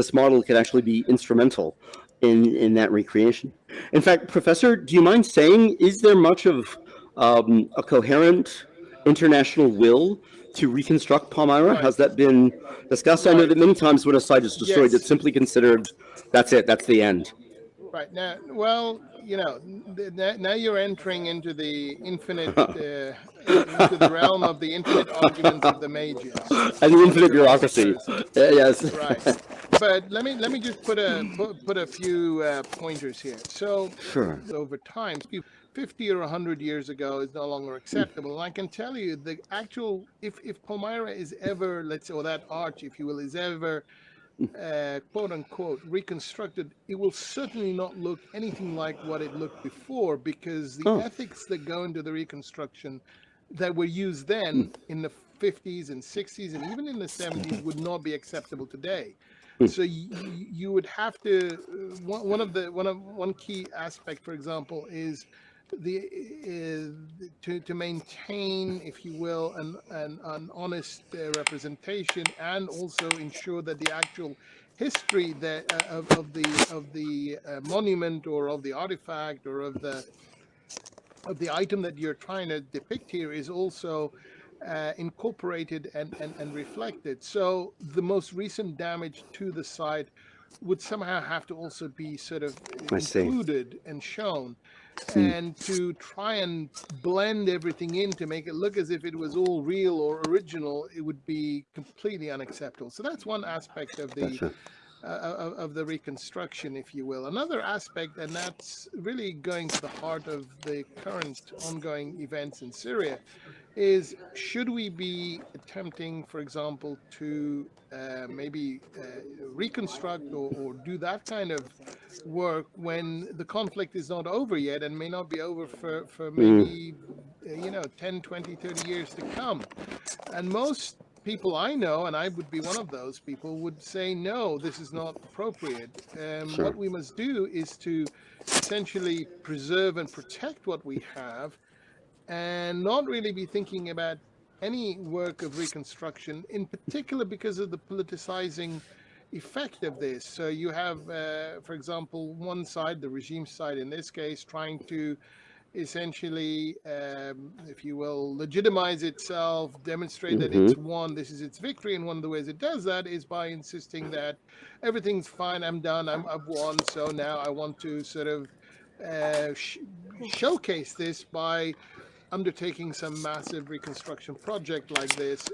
this model could actually be instrumental in, in that recreation. In fact, Professor, do you mind saying, is there much of um, a coherent international will to reconstruct Palmyra? Right. Has that been discussed? I know that many times when a site is destroyed, Yes. it's simply considered, that's it, that's the end. Right now, well, you know, now you're entering into the infinite, uh, into the realm of the infinite arguments of the mages. And the infinite bureaucracy. Uh, yes. Right. But let me let me just put a put, put a few uh, pointers here. So Sure. over time, 50 or 100 years ago is no longer acceptable. And I can tell you the actual, if, if Palmyra is ever, let's say, or that arch, if you will, is ever, uh, quote unquote, reconstructed, it will certainly not look anything like what it looked before because the Oh. ethics that go into the reconstruction that were used then in the 50s and 60s and even in the 70s would not be acceptable today. So you, you would have to uh, one, one of the one of one key aspect, for example, is the uh, to to maintain, if you will, an an, an honest uh, representation and also ensure that the actual history that uh, of, of the of the uh, monument or of the artifact or of the the item that you're trying to depict here is also uh, incorporated and, and, and reflected. So the most recent damage to the site would somehow have to also be sort of included and shown. And to try and blend everything in to make it look as if it was all real or original, it would be completely unacceptable. So that's one aspect of the Gotcha. Uh, of, of the reconstruction, if you will. Another aspect, and that's really going to the heart of the current ongoing events in Syria, is should we be attempting, for example, to uh, maybe uh, reconstruct or, or do that kind of work when the conflict is not over yet and may not be over for, for maybe, uh, you know, 10, 20, 30 years to come. And most people I know, and I would be one of those people, would say, no, this is not appropriate. Um, Sure. What we must do is to essentially preserve and protect what we have and not really be thinking about any work of reconstruction, in particular because of the politicizing effect of this. So you have, uh, for example, one side, the regime side in this case, trying to essentially, um, if you will, legitimize itself, demonstrate that it's won, this is its victory. And one of the ways it does that is by insisting that everything's fine, I'm done, I'm, I've won, so now I want to sort of uh, sh- showcase this by undertaking some massive reconstruction project like this